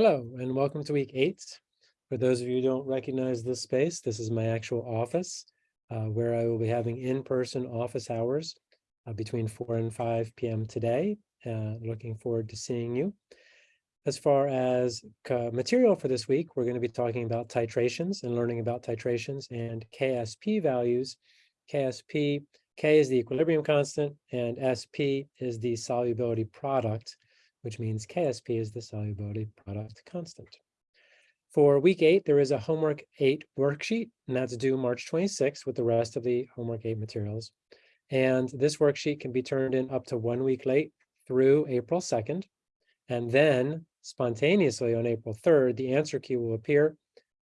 Hello and welcome to week eight. For those of you who don't recognize this space, this is my actual office uh, where I will be having in-person office hours uh, between 4 and 5 p.m. today. Uh, looking forward to seeing you. As far as material for this week, we're going to be talking about titrations and learning about titrations and KSP values. KSP, K is the equilibrium constant and SP is the solubility product which means KSP is the solubility product constant. For week eight, there is a homework eight worksheet, and that's due March 26th with the rest of the homework eight materials. And this worksheet can be turned in up to one week late through April 2nd. And then spontaneously on April 3rd, the answer key will appear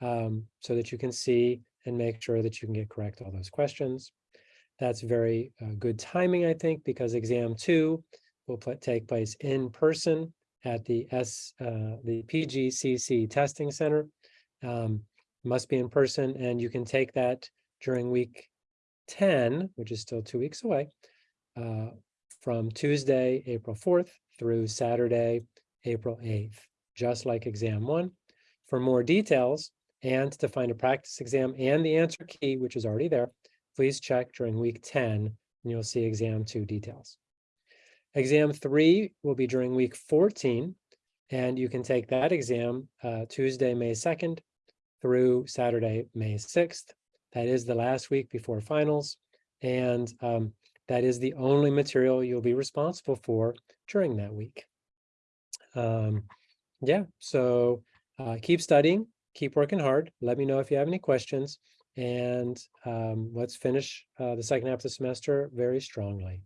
um, so that you can see and make sure that you can get correct all those questions. That's very uh, good timing, I think, because exam two will take place in person at the S, uh, the PGCC Testing Center. Um, must be in person, and you can take that during week 10, which is still two weeks away, uh, from Tuesday, April 4th through Saturday, April 8th, just like exam one. For more details and to find a practice exam and the answer key, which is already there, please check during week 10 and you'll see exam two details. Exam three will be during week 14, and you can take that exam uh, Tuesday, May 2nd through Saturday, May 6th. That is the last week before finals, and um, that is the only material you'll be responsible for during that week. Um, yeah, so uh, keep studying, keep working hard. Let me know if you have any questions, and um, let's finish uh, the second half of the semester very strongly.